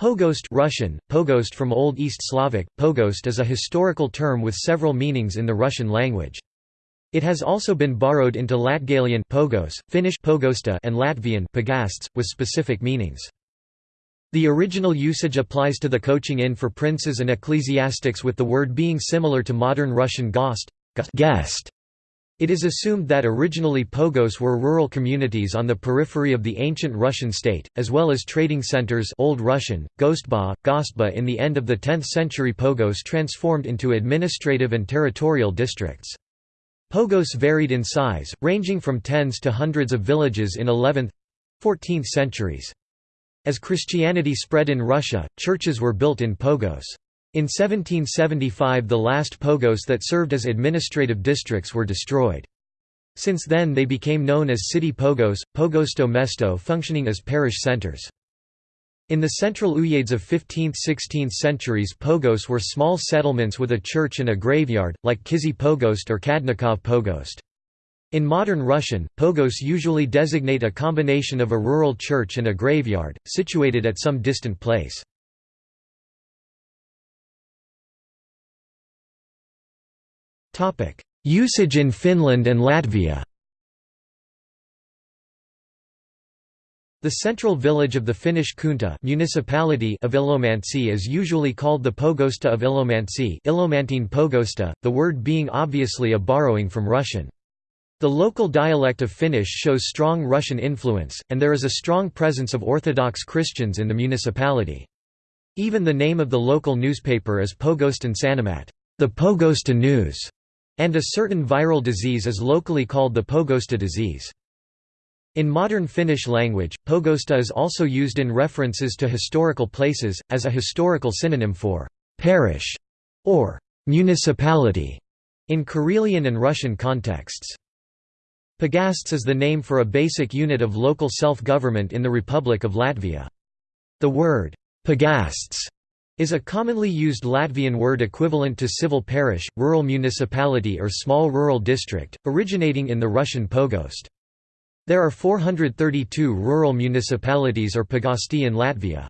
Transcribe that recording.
Pogost Russian, Pogost from Old East Slavic, Pogost is a historical term with several meanings in the Russian language. It has also been borrowed into Latgalian Pogos, Finnish Pogosta and Latvian Pagasts, with specific meanings. The original usage applies to the coaching inn for princes and ecclesiastics with the word being similar to modern Russian gost, guest it is assumed that originally pogos were rural communities on the periphery of the ancient Russian state, as well as trading centers Old Russian, Gostba, Gostba in the end of the 10th century pogos transformed into administrative and territorial districts. Pogos varied in size, ranging from tens to hundreds of villages in 11th—14th centuries. As Christianity spread in Russia, churches were built in pogos. In 1775 the last pogos that served as administrative districts were destroyed. Since then they became known as city pogos, pogosto mesto functioning as parish centers. In the central uyezds of 15th–16th centuries pogos were small settlements with a church and a graveyard, like Kizhi Pogost or Kadnikov Pogost. In modern Russian, pogos usually designate a combination of a rural church and a graveyard, situated at some distant place. Usage in Finland and Latvia The central village of the Finnish kunta municipality of Ilomantsi is usually called the Pogosta of Ilomantsi Ilomantsin Pogosta, the word being obviously a borrowing from Russian. The local dialect of Finnish shows strong Russian influence, and there is a strong presence of Orthodox Christians in the municipality. Even the name of the local newspaper is Pogostan Sanomat, the Pogosta News and a certain viral disease is locally called the Pogosta disease. In modern Finnish language, Pogosta is also used in references to historical places, as a historical synonym for «parish» or «municipality» in Karelian and Russian contexts. Pagasts is the name for a basic unit of local self-government in the Republic of Latvia. The word «pagasts» is a commonly used Latvian word equivalent to civil parish, rural municipality or small rural district, originating in the Russian pogost. There are 432 rural municipalities or pagasti in Latvia.